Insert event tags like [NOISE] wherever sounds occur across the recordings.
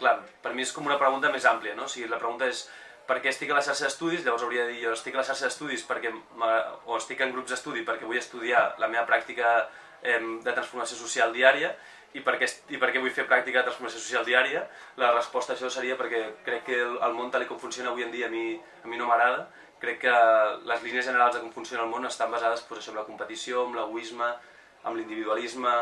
Clar, per mi és com una pregunta més àmplia, no? O sigui, la pregunta és per què estic a la xarxa d'estudis, llavors hauria de dir jo estic a la xarxa d'estudis perquè o estic en grups d'estudi perquè vull estudiar la meva pràctica de transformació social diària i per, què, i per què vull fer pràctica de transformació social diària, la resposta a això seria perquè crec que el, el món tal com funciona avui en dia a mi, a mi no m'agrada, crec que les línies generals de com funciona el món estan basades pues, això, en la competició, en l'egoisme, en l'individualisme,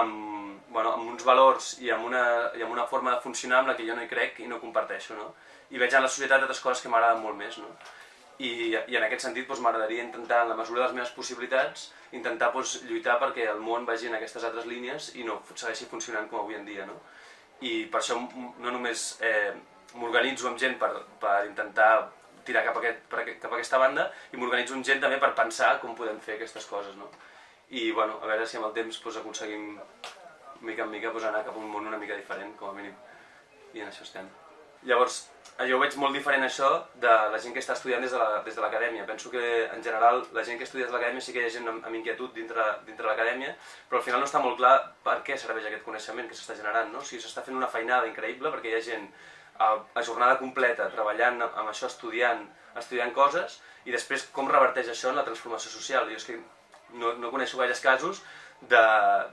amb, bueno, amb uns valors i amb, una, i amb una forma de funcionar amb la que jo no hi crec i no comparteixo. No? I veig en la societat altres coses que m'agraden molt més. No? I, I en aquest sentit doncs, m'agradaria intentar, en la mesura de les meves possibilitats, intentar doncs, lluitar perquè el món vagi en aquestes altres línies i no segueixi funcionant com avui en dia. No? I per això no només eh, m'organitzo amb gent per, per intentar tirar cap a, aquest, per, cap a aquesta banda i m'organitzo amb gent també per pensar com podem fer aquestes coses. No? I bueno, a veure si amb el temps pues, aconseguim mica en mica pues, anar cap a un món una mica diferent, com a mínim, i en això estem. Llavors, jo ho veig molt diferent això de la gent que està estudiant des de l'acadèmia. La, Penso que en general la gent que estudia des de l'acadèmia sí que hi ha gent amb, amb inquietud dintre, dintre l'acadèmia, però al final no està molt clar per què serveix aquest coneixement que s'està generant. No? O sigui, s'està fent una feinada increïble perquè hi ha gent a, a jornada completa treballant amb això, estudiant, estudiant coses, i després com reverteix això en la transformació social. Jo és que no, no coneixo gaires casos de,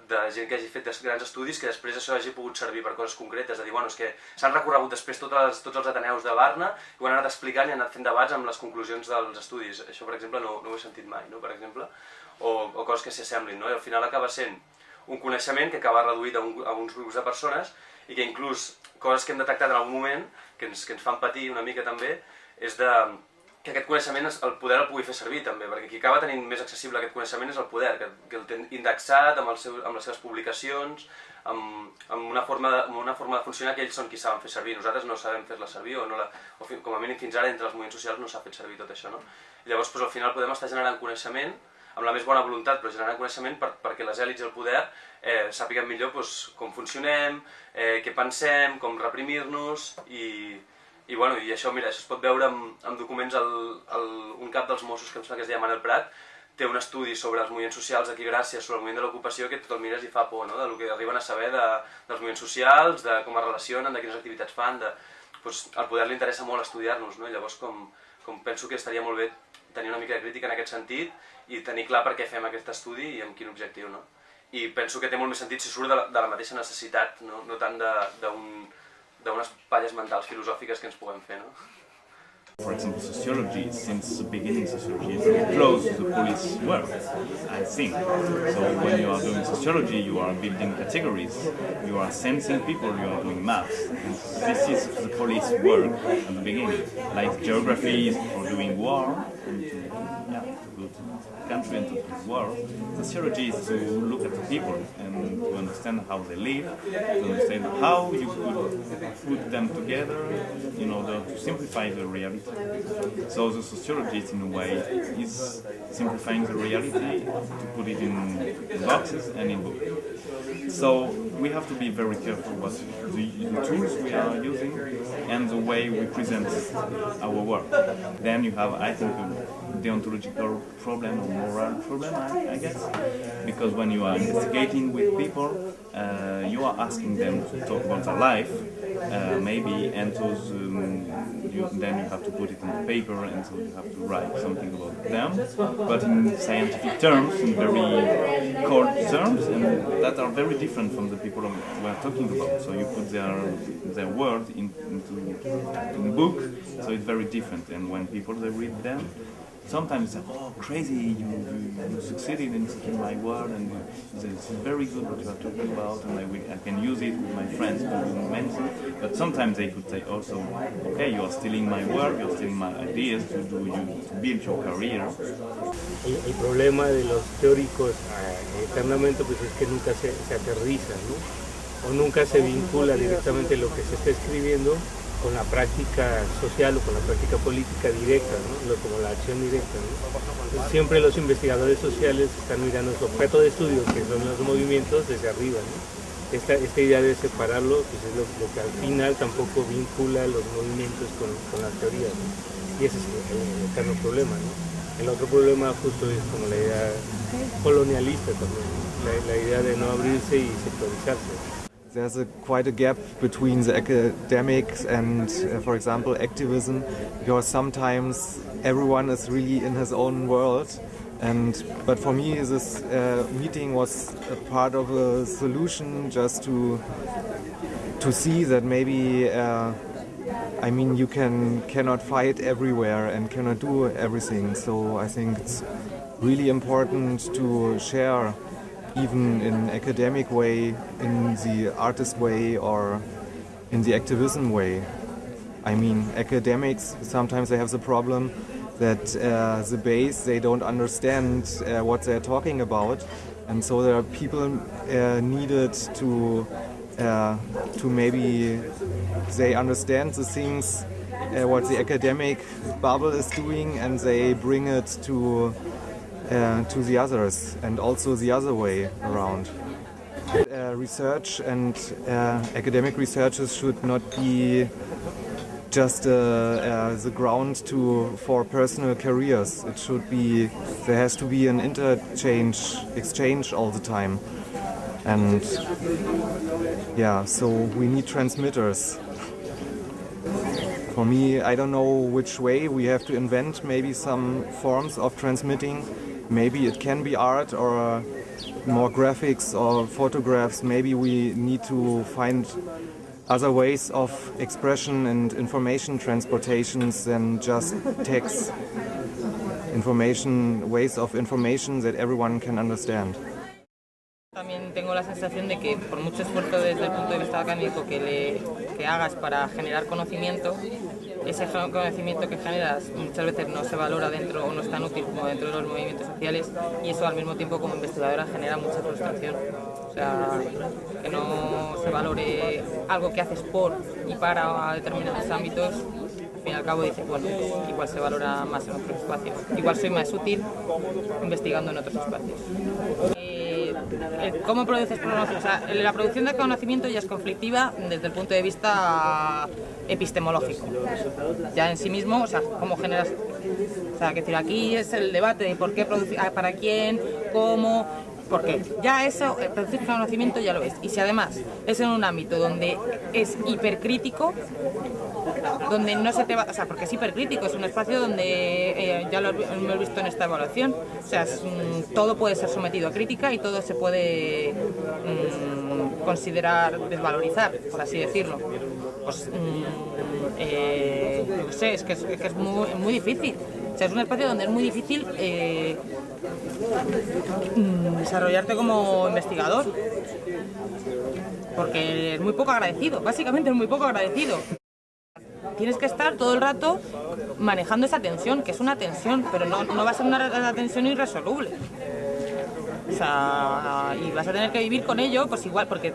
de gent que hagi fet grans estudis que després això hagi pogut servir per coses concretes, de dir, bueno, és que s'han recorregut després tots els, tots els Ateneus de Barna i ho han anat explicant i han anat fent debats amb les conclusions dels estudis. Això, per exemple, no, no ho he sentit mai, no? per exemple, o, o coses que s'hi assemblin, no? i al final acaba sent un coneixement que acaba reduït a, un, a uns grups de persones i que inclús coses que hem detectat en algun moment, que ens, que ens fan patir una mica també, és de, que aquest coneixement, el poder el pugui fer servir també, perquè qui acaba tenint més accessible aquest coneixement és el poder, que, que el té indexat amb, el seu, amb les seves publicacions, amb, amb, una forma de, amb una forma de funcionar que ells són qui saben fer servir, nosaltres no sabem fer-la servir, o, no la, o com a mínim fins ara entre els moviments socials no s'ha fet servir tot això. No? Llavors doncs, al final podem estar generant coneixement, amb la més bona voluntat, però generant coneixement per, perquè les èlits i el poder eh, sàpiguen millor doncs, com funcionem, eh, què pensem, com reprimir-nos i, i, bueno, i això, mira, això es pot veure amb, amb documents, el, el, un cap dels Mossos, que em sembla que es deia Manel Prat, té un estudi sobre els moviments socials aquí gràcies sobre el moviment de l'ocupació que tot el mires i fa por, no? del que arriben a saber de, dels moviments socials, de com es relacionen, de quines activitats fan, de, doncs, al poder li interessa molt estudiar-nos, no? llavors com, com penso que estaria molt bé tenir una mica de crítica en aquest sentit i tenir clar per què fem aquest estudi i amb quin objectiu. No? I penso que té molt més sentit si surt de la, de la mateixa necessitat, no, no tant d'un d'unes palles mentals filosòfiques que ens puguem fer, no? For example, sociology, since the beginning, sociology is very close to the police work, I think. So when you are doing sociology, you are building categories, you are sensing people, you are doing maths. And this is the police work at the beginning. Like geography is for doing war, and to, yeah, to go to country and to world. Sociology is to look at the people and to understand how they live, to understand how you could put them together in order to simplify the reality. So the sociologist, in a way, is simplifying the reality to put it in boxes and in books. So we have to be very careful what the, the tools we are using and the way we present our work. Then you have, I think, a deontological problem or moral problem, I, I guess, because when you are investigating with people, uh, you are asking them to talk about their life, uh, maybe, and those, um, you, then you have to put it on the paper, and so you have to write something about them, but in scientific terms, in very cold terms, and that are very different from the people we are talking about. So you put their their word in, into, in book, so it's very different. And when people they read them, sometimes say, oh, crazy, you, you, you succeeded in my word, and it's very good what you are talking about, and I, will, I can use it with my friends. But sometimes they could say also, okay, you are stealing my work, you are stealing my ideas to, do you, to build your career. El, problema de los teóricos eternamente pues es que nunca se, se ¿no? o nunca se vincula directamente lo que se está escribiendo con la práctica social o con la práctica política directa, como la acción directa. Siempre los investigadores sociales están mirando su objeto de estudio, que son los movimientos, desde arriba. Esta, idea de separarlo pues es lo, que al final tampoco vincula los movimientos con, con las teorías. Y ese es el, eterno problema. El otro problema justo es como la idea colonialista también, la, la idea de no abrirse y sectorizarse. There's a, quite a gap between the academics and, uh, for example, activism, because sometimes everyone is really in his own world. And but for me, this uh, meeting was a part of a solution, just to to see that maybe. Uh, I mean, you can cannot fight everywhere and cannot do everything. So I think it's really important to share even in academic way, in the artist way or in the activism way. I mean, academics, sometimes they have the problem that uh, the base, they don't understand uh, what they're talking about. And so there are people uh, needed to, uh, to maybe they understand the things, uh, what the academic bubble is doing and they bring it to uh, to the others and also the other way around. Uh, research and uh, academic researchers should not be just uh, uh, the ground to for personal careers. It should be there has to be an interchange exchange all the time, and yeah, so we need transmitters. For me, I don't know which way we have to invent maybe some forms of transmitting maybe it can be art or uh, more graphics or photographs. Maybe we need to find other ways of expression and information transportations than just text. Information, ways of information that everyone can understand. También tengo la sensación de que por mucho esfuerzo desde el punto de vista académico que, le, que hagas para generar conocimiento, ese conocimiento que generas muchas veces no se valora dentro o no es tan útil como dentro de los movimientos sociales y eso al mismo tiempo como investigadora genera mucha frustración. O sea, que no se valore algo que haces por y para determinados ámbitos, al fin y al cabo dices, bueno, pues igual se valora más en otros espacios. Igual soy más útil investigando en otros espacios. Cómo produces conocimiento. O sea, la producción de conocimiento ya es conflictiva desde el punto de vista epistemológico. Ya en sí mismo, o sea, cómo generas... O sea, que decir, aquí es el debate de por qué producir, ah, para quién, cómo, por qué. Ya eso, producir conocimiento ya lo es. Y si además es en un ámbito donde es hipercrítico, donde no se te va, o sea, porque es hipercrítico, es un espacio donde, eh, ya lo hemos visto en esta evaluación, o sea, mm, todo puede ser sometido a crítica y todo se puede mm, considerar desvalorizar, por así decirlo. Pues, mm, eh, no sé, es que es, muy, difícil. O sea, es un espacio donde es muy difícil eh, desarrollarte como investigador porque es muy poco agradecido, básicamente es muy poco agradecido tienes que estar todo el rato manejando esa tensión, que es una tensión, pero no, no va a ser una tensión irresoluble. O sea, y vas a tener que vivir con ello, pues igual, porque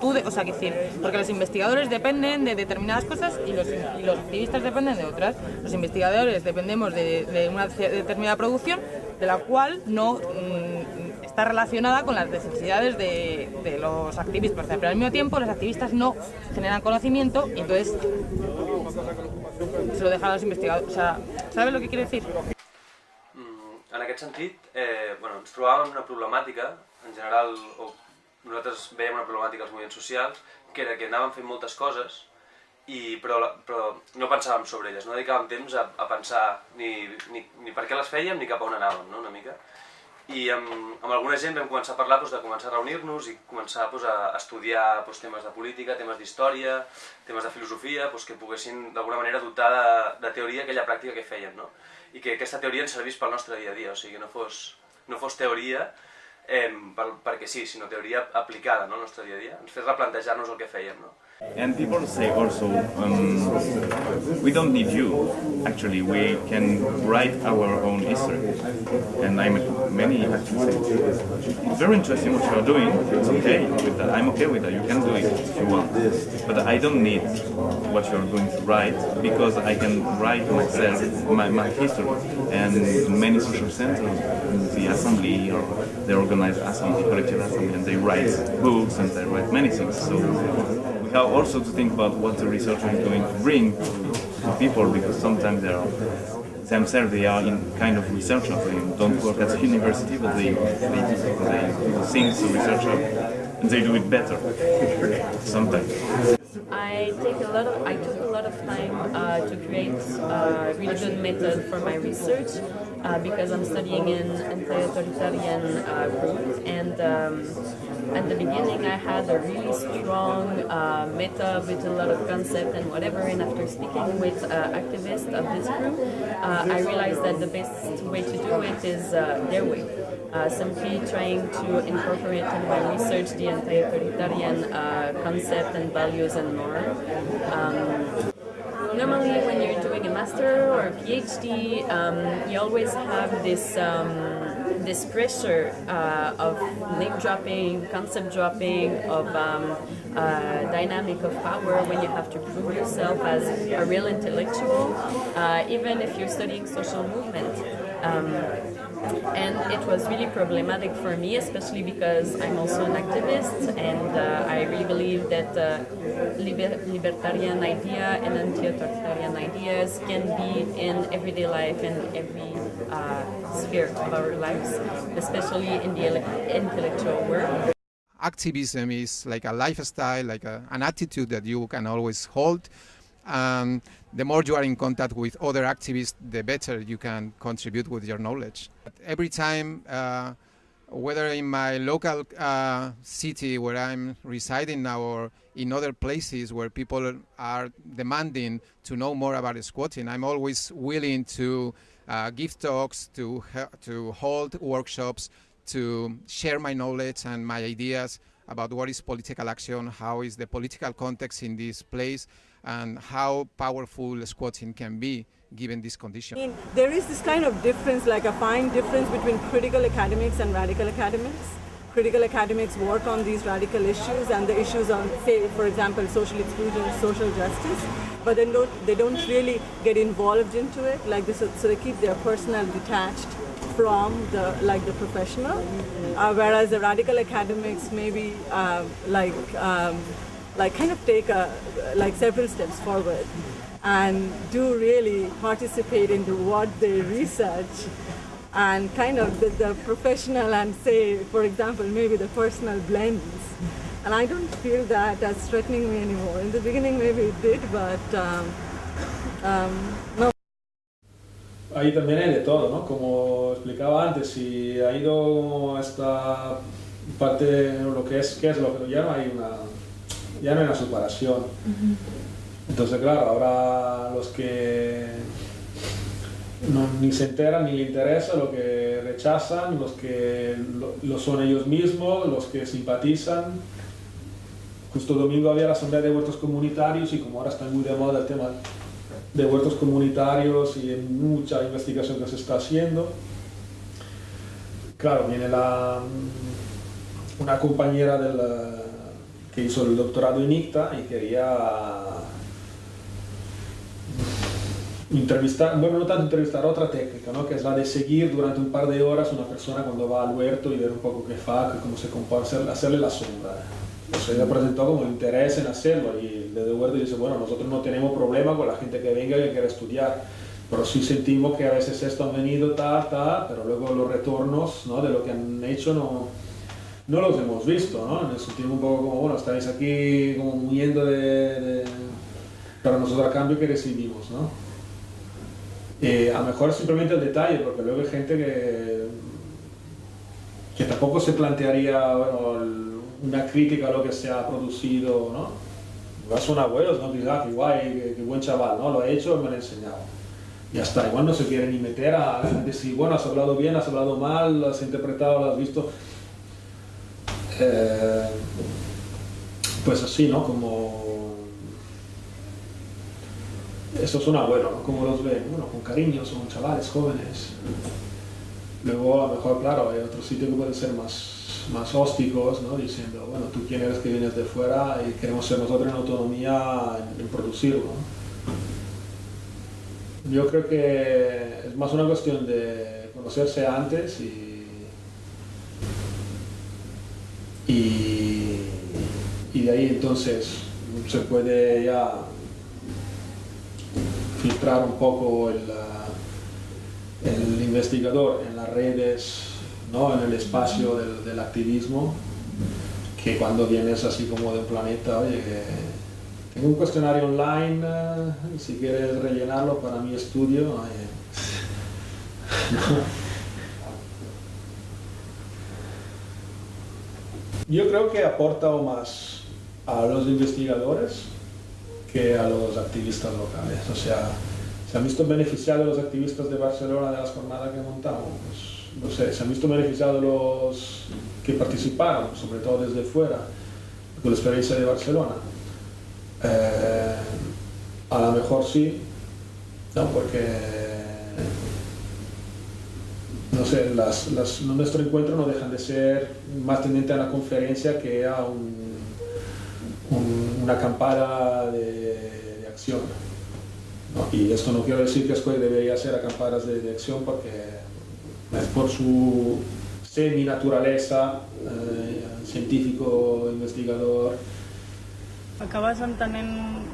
tú, o sea, que decir, porque los investigadores dependen de determinadas cosas y los, activistas dependen de otras. Los investigadores dependemos de, una determinada producción, de la cual no mm, está relacionada con las necesidades de, de los activistas, pero al mismo tiempo los activistas no generan conocimiento y entonces se lo dejan a los investigadors. O sea, ¿sabes lo que quiere decir? Mm, en aquest sentit, eh, bueno, ens trobàvem una problemàtica, en general, nosaltres veiem una problemàtica als moviments socials, que era que anàvem fent moltes coses, i, però, però no pensàvem sobre elles, no dedicàvem temps a, a pensar ni, ni, ni per què les fèiem ni cap a on anàvem, no? una mica i amb, amb alguna gent vam començar a parlar doncs, de començar a reunir-nos i començar doncs, a estudiar doncs, temes de política, temes d'història, temes de filosofia, doncs, que poguessin d'alguna manera dotar de, de teoria aquella pràctica que fèiem, no? i que aquesta teoria ens servís pel nostre dia a dia, o sigui, no fos, no fos teoria eh, per, perquè sí, sinó teoria aplicada no, al nostre dia a dia, ens fes replantejar-nos el que fèiem. No? And people say also, um, we don't need you. Actually, we can write our own history. And I'm many actually say, it's very interesting what you're doing. It's okay with that. I'm okay with that. You can do it if you want. But I don't need what you're going to write because I can write myself my, my history. And many social centers, the assembly or they organize assembly, collective assembly, and they write books and they write many things. So we have also to think about what the researcher is going to bring to people because sometimes there are themselves they are in kind of researchers. They don't work at university, but they they, they do things researcher and they do it better [LAUGHS] sometimes. I take a lot of I took a lot of time uh, to create a really good method for my research uh, because I'm studying in anti-authoritarian uh, group and um, at the beginning I had a really strong uh, method with a lot of concept and whatever and after speaking with uh, activists of this group uh, I realized that the best way to do it is uh, their way. Simply trying to incorporate in my research the anti-authoritarian concept and values and norm. Um, normally when you're master or PhD, um, you always have this um, this pressure uh, of name dropping, concept dropping, of um, uh, dynamic of power when you have to prove yourself as a real intellectual, uh, even if you're studying social movement. Um, and it was really problematic for me, especially because I'm also an activist, and uh, I really believe that uh, liber libertarian idea and anti-authoritarian ideas can be in everyday life and every uh, sphere of our lives, especially in the intellectual world. Activism is like a lifestyle, like a, an attitude that you can always hold. and the more you are in contact with other activists, the better you can contribute with your knowledge. Every time, uh, whether in my local uh, city where I'm residing now or in other places where people are demanding to know more about squatting, I'm always willing to uh, give talks, to, to hold workshops, to share my knowledge and my ideas about what is political action, how is the political context in this place, and how powerful squatting can be given this condition. I mean, there is this kind of difference, like a fine difference between critical academics and radical academics. Critical academics work on these radical issues and the issues on, say, for example, social exclusion, social justice, but then don't, they don't really get involved into it, like this, so they keep their personal detached from the like the professional, uh, whereas the radical academics maybe uh, like um, like kind of take a, like several steps forward and do really participate into what they research and kind of the, the professional and say, for example, maybe the personal blends. And I don't feel that as threatening me anymore. In the beginning maybe it did, but um, um, no. Ahí también hay de todo, ¿no? Como explicaba antes, si ha ido esta parte, lo que es, ¿qué es lo que ya no hay una ya no hay una separación. Entonces, claro, ahora los que ni se enteran ni le interesa, lo que rechazan, los que lo, son ellos mismos, los que simpatizan. Justo domingo había la asamblea de huertos comunitarios y como ahora está muy de moda el tema de huertos comunitarios y mucha investigación que se está haciendo. Claro, viene la, una compañera del que hizo el doctorado en ICTA y quería entrevistar, bueno, no tanto entrevistar, otra técnica, ¿no? que es la de seguir durante un par de horas una persona cuando va al huerto y ver un poco qué fa, cómo se comporta, hacerle la sombra. Entonces ella presentó como interés en hacerlo y desde huerto dice, bueno, nosotros no tenemos problema con la gente que venga y que quiera estudiar, pero sí sentimos que a veces esto han venido tal, tal, pero luego los retornos ¿no? de lo que han hecho no, no los hemos visto, ¿no? Nos sentimos un poco como, bueno, estáis aquí como huyendo de, de... Pero nosotros a cambio que recibimos, ¿no? Eh, a lo mejor simplemente el detalle, porque luego hay gente que, que tampoco se plantearía, bueno, una crítica a lo que se ha producido, ¿no? Son abuelos, ¿no? Quizás, qué buen chaval, ¿no? Lo ha hecho, me lo ha enseñado. Ya está, igual no se quiere ni meter a decir, bueno, has hablado bien, has hablado mal, has interpretado, lo has visto eh, pues así, ¿no? Como... Eso es un abuelo, ¿no? Como los ven, bueno, con cariño, son chavales jóvenes. Luego, a lo mejor, claro, hay otros sitios que pueden ser más, más hósticos, ¿no? Diciendo, bueno, tú quién eres que vienes de fuera y queremos ser nosotros en autonomía en, producirlo. Yo creo que es más una cuestión de conocerse antes y y, y de ahí entonces se puede ya filtrar un poco el, investigador en las redes, ¿no? en el espacio del, activismo, que cuando vienes así como de un planeta, oye, tengo un cuestionario online, eh, si quieres rellenarlo para mi estudio, Yo creo que aporta más a los investigadores que a los activistas locales. O sea, se han visto beneficiados los activistas de Barcelona de las jornadas que montamos. Pues, no sé, se han visto beneficiados los que participaron, sobre todo desde fuera, con la experiencia de Barcelona. Eh, a lo mejor sí, no, porque no sé, las, las, nuestro encuentro no dejan de ser más tendiente a una conferencia que a un, un, una acampada de, de acción. ¿no? Y esto no quiero decir que Square debería ser acampadas de, de acción porque es por su semi-naturaleza, eh, científico, investigador. Acabas entenent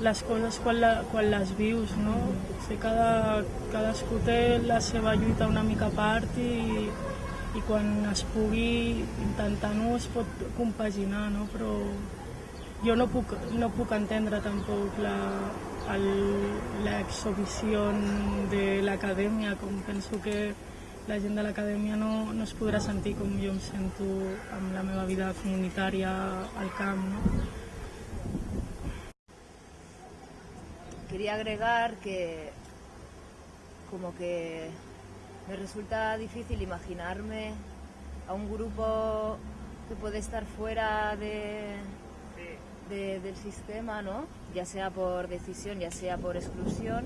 les coses quan, la, quan les vius, no? Potser cada, cadascú té la seva lluita una mica a part i, i quan es pugui intentar-ho es pot compaginar, no? Però jo no puc, no puc entendre tampoc la, l'exhibició de l'acadèmia, com penso que la gent de l'acadèmia no, no es podrà sentir com jo em sento amb la meva vida comunitària al camp, quería agregar que como que me resulta difícil imaginarme a un grupo que puede estar fuera de, de, del sistema, ¿no? ya sea por decisión, ya sea por exclusión,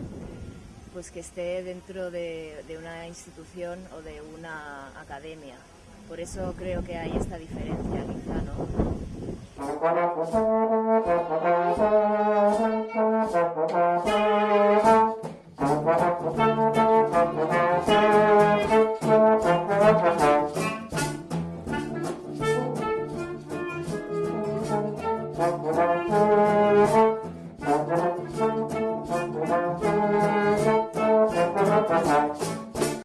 pues que esté dentro de, de, una institución o de una academia. Por eso creo que hay esta diferencia, quizá, ¿no? [LAUGHS]